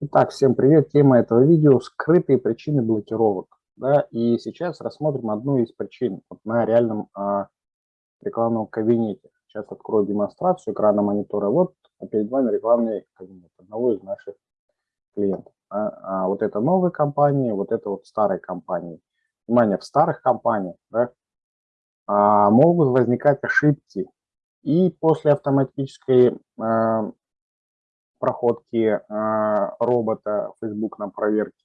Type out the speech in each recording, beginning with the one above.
Итак, всем привет. Тема этого видео – скрытые причины блокировок. Да, и сейчас рассмотрим одну из причин вот на реальном а, рекламном кабинете. Сейчас открою демонстрацию экрана монитора. Вот перед вами рекламный кабинет одного из наших клиентов. А, а вот это новые компании, вот это вот старые компании. Внимание, в старых компаниях да, а, могут возникать ошибки. И после автоматической а, проходки э, робота Facebook на проверке.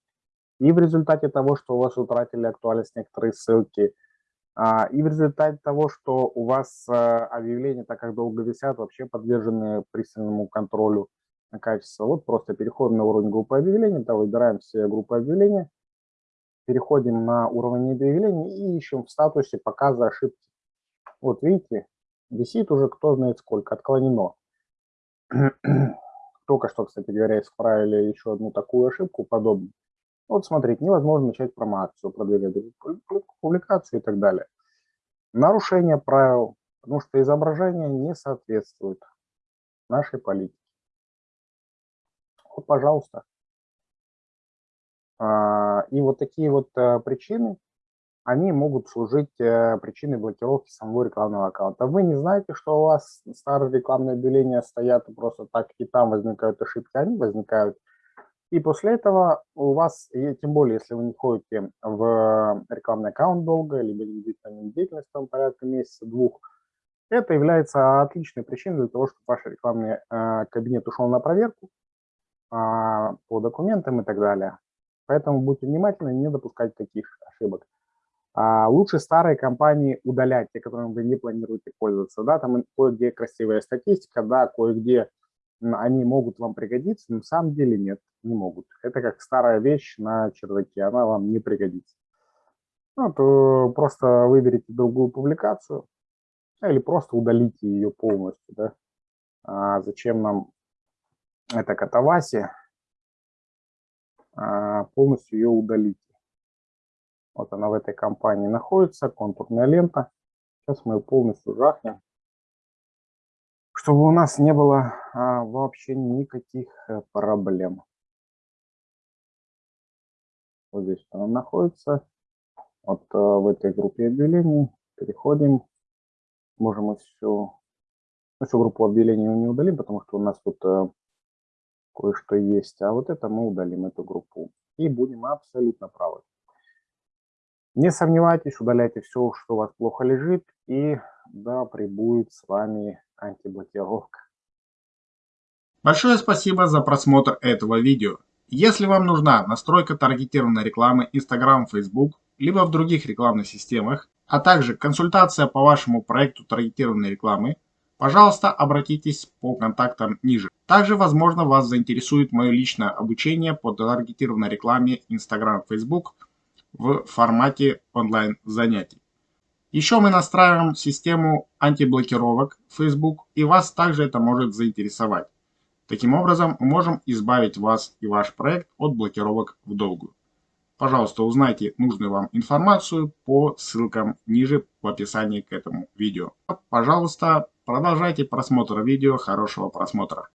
И в результате того, что у вас утратили актуальность некоторые ссылки, а, и в результате того, что у вас э, объявления, так как долго висят, вообще подвержены пристальному контролю на качество. Вот просто переходим на уровень группы объявлений, да, выбираем все группы объявлений, переходим на уровень объявлений и ищем в статусе показа ошибки. Вот видите, висит уже кто знает сколько, отклонено. Только что, кстати говоря, исправили еще одну такую ошибку подобную. Вот смотрите, невозможно начать промоакцию, продвигать публикацию и так далее. Нарушение правил, потому что изображение не соответствует нашей политике. Вот, пожалуйста. А, и вот такие вот э, причины они могут служить э, причиной блокировки самого рекламного аккаунта. Вы не знаете, что у вас старые рекламные объявления стоят просто так, и там возникают ошибки, они возникают. И после этого у вас, и тем более, если вы не ходите в рекламный аккаунт долго, либо не ведете на деятельность там порядка месяца-двух, это является отличной причиной для того, чтобы ваш рекламный э, кабинет ушел на проверку э, по документам и так далее. Поэтому будьте внимательны, не допускайте таких ошибок. А лучше старые компании удалять, те, которыми вы не планируете пользоваться. Да, там кое-где красивая статистика, да, кое-где они могут вам пригодиться, но на самом деле нет, не могут. Это как старая вещь на чердаке, она вам не пригодится. Ну, то просто выберите другую публикацию или просто удалите ее полностью. Да. А зачем нам эта катавасия? А полностью ее удалить. Вот она в этой компании находится, контурная лента. Сейчас мы ее полностью жахнем, чтобы у нас не было а, вообще никаких э, проблем. Вот здесь она находится. Вот а, в этой группе объявлений переходим. Можем все, ну, всю группу объявлений не удалим, потому что у нас тут а, кое-что есть. А вот это мы удалим, эту группу. И будем абсолютно правы. Не сомневайтесь, удаляйте все, что у вас плохо лежит, и да, прибудет с вами антиблокировка. Большое спасибо за просмотр этого видео. Если вам нужна настройка таргетированной рекламы Instagram, Facebook, либо в других рекламных системах, а также консультация по вашему проекту таргетированной рекламы, пожалуйста, обратитесь по контактам ниже. Также, возможно, вас заинтересует мое личное обучение по таргетированной рекламе Instagram, Facebook – в формате онлайн занятий. Еще мы настраиваем систему антиблокировок Facebook, и вас также это может заинтересовать. Таким образом, мы можем избавить вас и ваш проект от блокировок в долгую. Пожалуйста, узнайте нужную вам информацию по ссылкам ниже в описании к этому видео. Пожалуйста, продолжайте просмотр видео. Хорошего просмотра.